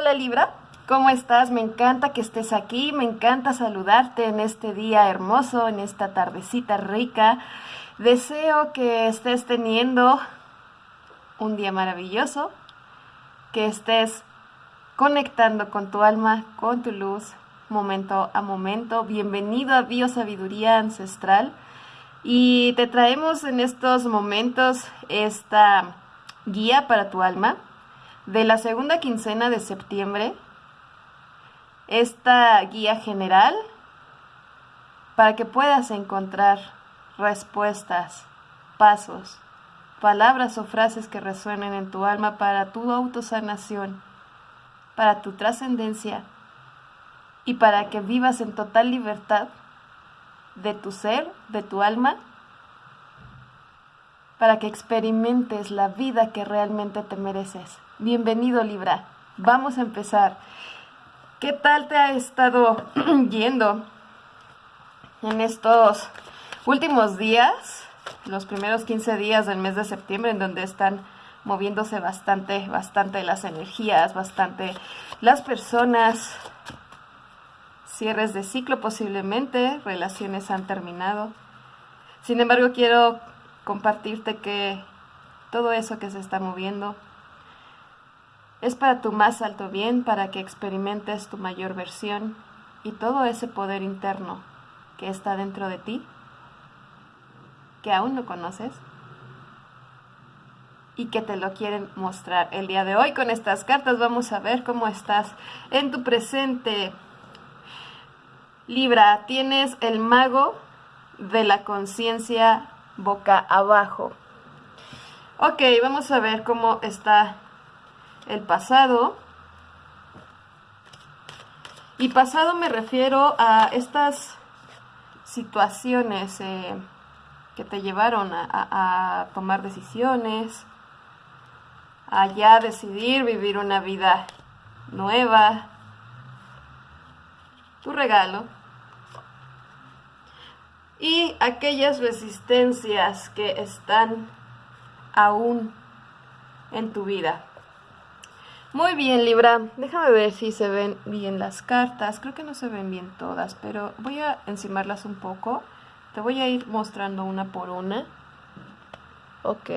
Hola Libra, ¿cómo estás? Me encanta que estés aquí, me encanta saludarte en este día hermoso, en esta tardecita rica. Deseo que estés teniendo un día maravilloso, que estés conectando con tu alma, con tu luz, momento a momento. Bienvenido a Biosabiduría Ancestral. Y te traemos en estos momentos esta guía para tu alma de la segunda quincena de septiembre, esta guía general para que puedas encontrar respuestas, pasos, palabras o frases que resuenen en tu alma para tu autosanación, para tu trascendencia y para que vivas en total libertad de tu ser, de tu alma para que experimentes la vida que realmente te mereces. Bienvenido Libra, vamos a empezar. ¿Qué tal te ha estado yendo en estos últimos días, los primeros 15 días del mes de septiembre, en donde están moviéndose bastante, bastante las energías, bastante las personas, cierres de ciclo posiblemente, relaciones han terminado. Sin embargo, quiero compartirte que todo eso que se está moviendo es para tu más alto bien, para que experimentes tu mayor versión y todo ese poder interno que está dentro de ti, que aún no conoces y que te lo quieren mostrar. El día de hoy con estas cartas vamos a ver cómo estás en tu presente. Libra, tienes el mago de la conciencia boca abajo. Ok, vamos a ver cómo está el pasado. Y pasado me refiero a estas situaciones eh, que te llevaron a, a, tomar decisiones, a ya decidir vivir una vida nueva. Tu regalo y aquellas resistencias que están aún en tu vida. Muy bien, Libra. Déjame ver si se ven bien las cartas. Creo que no se ven bien todas, pero voy a encimarlas un poco. Te voy a ir mostrando una por una. Ok.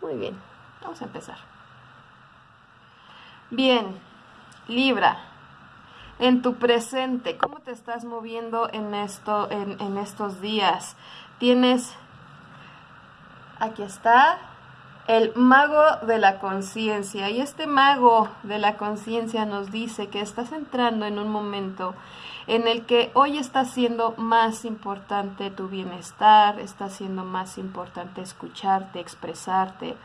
Muy bien. Vamos a empezar. Bien, Libra en tu presente, cómo te estás moviendo en, esto, en, estos días. Tienes, aquí está, el mago de la conciencia. Y este mago de la conciencia nos dice que estás entrando en un momento en el que hoy está siendo más importante tu bienestar, está siendo más importante escucharte, expresarte,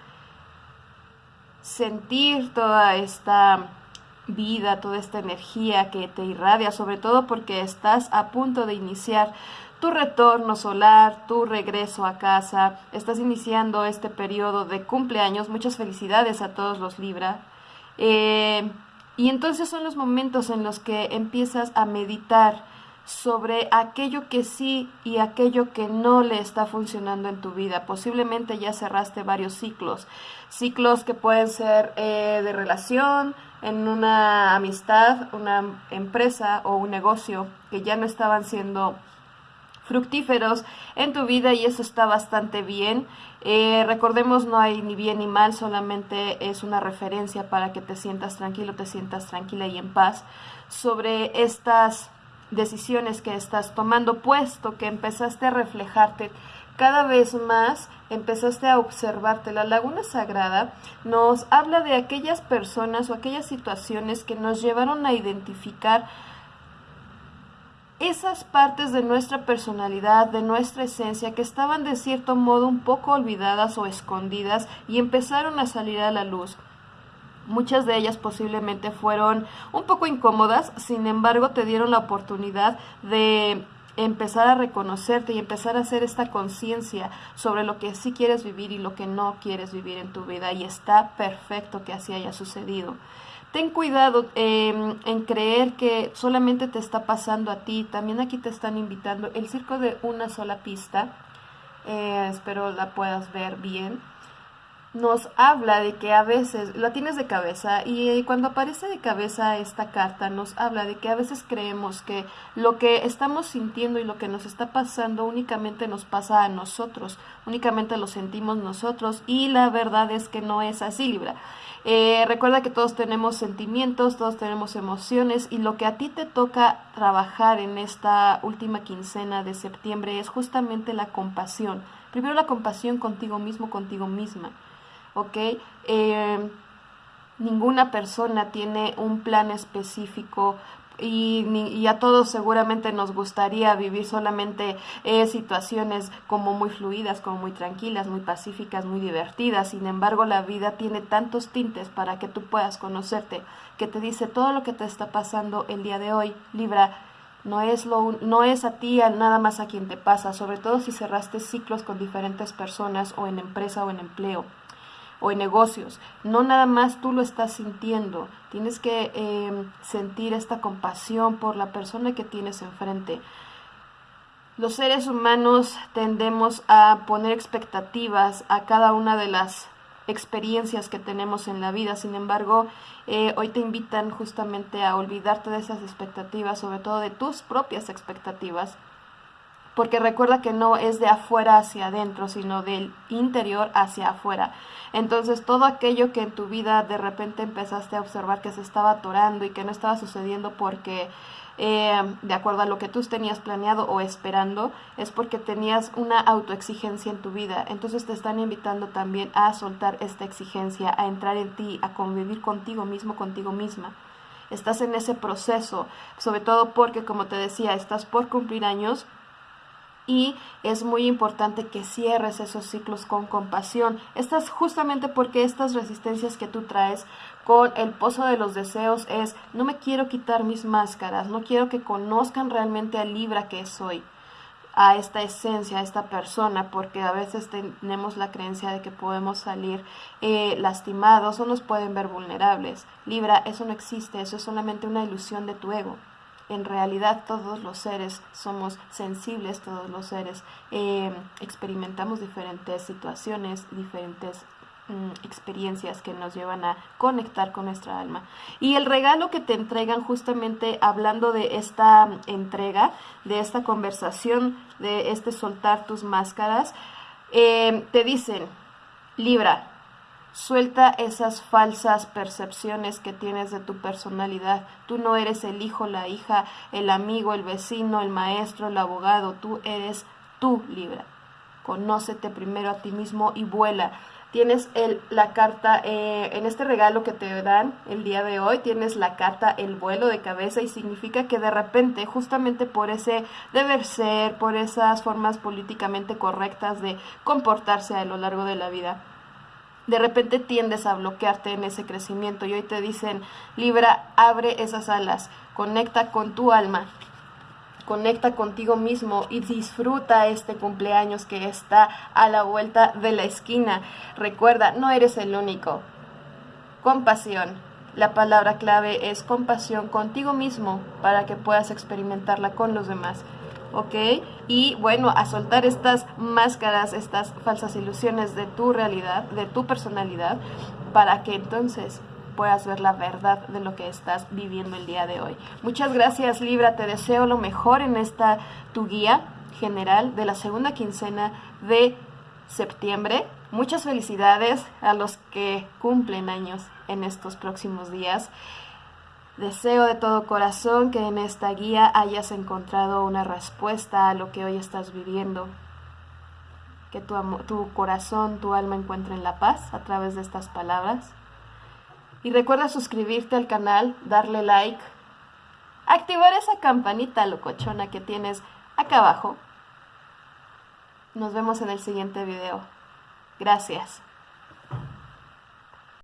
sentir toda esta vida, toda esta energía que te irradia, sobre todo porque estás a punto de iniciar tu retorno solar, tu regreso a casa, estás iniciando este periodo de cumpleaños, muchas felicidades a todos los Libra. Eh, y entonces son los momentos en los que empiezas a meditar sobre aquello que sí y aquello que no le está funcionando en tu vida. Posiblemente ya cerraste varios ciclos, ciclos que pueden ser eh, de relación, en una amistad, una empresa o un negocio que ya no estaban siendo fructíferos en tu vida y eso está bastante bien. Eh, recordemos, no hay ni bien ni mal, solamente es una referencia para que te sientas tranquilo, te sientas tranquila y en paz sobre estas decisiones que estás tomando, puesto que empezaste a reflejarte cada vez más empezaste a observarte. La laguna sagrada nos habla de aquellas personas o aquellas situaciones que nos llevaron a identificar esas partes de nuestra personalidad, de nuestra esencia, que estaban de cierto modo un poco olvidadas o escondidas y empezaron a salir a la luz. Muchas de ellas posiblemente fueron un poco incómodas, sin embargo te dieron la oportunidad de empezar a reconocerte y empezar a hacer esta conciencia sobre lo que sí quieres vivir y lo que no quieres vivir en tu vida y está perfecto que así haya sucedido. Ten cuidado em, en creer que solamente te está pasando a ti, también aquí te están invitando el circo de una sola pista, eh, espero la puedas ver bien. Nos habla de que a veces la tienes de cabeza y cuando aparece de cabeza esta carta nos habla de que a veces creemos que lo que estamos sintiendo y lo que nos está pasando únicamente nos pasa a nosotros, únicamente lo sentimos nosotros y la verdad es que no es así, Libra. Eh, recuerda que todos tenemos sentimientos, todos tenemos emociones y lo que a ti te toca trabajar en esta última quincena de septiembre es justamente la compasión. Primero la compasión contigo mismo, contigo misma. ¿Ok? Eh, ninguna persona tiene un plan específico y, a todos seguramente nos gustaría vivir solamente eh, situaciones como muy fluidas, como muy tranquilas, muy pacíficas, muy divertidas. Sin embargo, la vida tiene tantos tintes para que tú puedas conocerte, que te dice todo lo que te está pasando el día de hoy, Libra. No es, lo, no es a ti nada más a quien te pasa, sobre todo si cerraste ciclos con diferentes personas o en empresa o en empleo o en negocios. No nada más tú lo estás sintiendo, tienes que em, sentir esta compasión por la persona que tienes enfrente. Los seres humanos tendemos a poner expectativas a cada una de las experiencias que tenemos en la vida. Sin embargo, eh, hoy te invitan justamente a olvidarte de esas expectativas, sobre todo de tus propias expectativas, porque recuerda que no es de afuera hacia adentro, sino del interior hacia afuera. Entonces todo aquello que en tu vida de repente empezaste a observar que se estaba atorando y que no estaba sucediendo porque eh, de acuerdo a lo que tú tenías planeado o esperando, es porque tenías una autoexigencia en tu vida. Entonces te están invitando también a soltar esta exigencia, a entrar en ti, a convivir contigo mismo, contigo misma estás en ese proceso, sobre todo porque, como te decía, estás por cumplir años y es muy importante que cierres esos ciclos con compasión. Estas justamente porque estas resistencias que tú traes con el pozo de los deseos es no me quiero quitar mis máscaras, no quiero que conozcan realmente al Libra que soy a esta esencia, a esta persona, porque a veces tenemos la creencia de que podemos salir eh, lastimados o nos pueden ver vulnerables. Libra, eso no existe, eso es solamente una ilusión de tu ego en realidad todos los seres somos sensibles, todos los seres eh, experimentamos diferentes situaciones, diferentes mm, experiencias que nos llevan a conectar con nuestra alma. Y el regalo que te entregan justamente hablando de esta entrega, de esta conversación, de este soltar tus máscaras, eh, te dicen, Libra, Suelta esas falsas percepciones que tienes de tu personalidad. Tú no eres el hijo, la hija, el amigo, el vecino, el maestro, el abogado. Tú eres tú, Libra. Conócete primero a ti mismo y vuela. Tienes el, la carta, eh, en este regalo que te dan el día de hoy, tienes la carta el vuelo de cabeza y significa que de repente, justamente por ese deber ser, por esas formas políticamente correctas de comportarse a lo largo de la vida, de repente tiendes a bloquearte en ese crecimiento y hoy te dicen, Libra, abre esas alas, conecta con tu alma, conecta contigo mismo y disfruta este cumpleaños que está a la vuelta de la esquina. Recuerda, no eres el único. Compasión. La palabra clave es compasión contigo mismo para que puedas experimentarla con los demás. ¿Ok? Y bueno, a soltar estas máscaras, estas falsas ilusiones de tu realidad, de tu personalidad, para que entonces puedas ver la verdad de lo que estás viviendo el día de hoy. Muchas gracias Libra, te deseo lo mejor en esta tu guía general de la segunda quincena de septiembre. Muchas felicidades a los que cumplen años en estos próximos días. Deseo de todo corazón que en esta guía hayas encontrado una respuesta a lo que hoy estás viviendo. Que tu, tu corazón, tu alma encuentren la paz a través de estas palabras. Y recuerda suscribirte al canal, darle like, activar esa campanita locochona que tienes acá abajo. Nos vemos en el siguiente video. Gracias.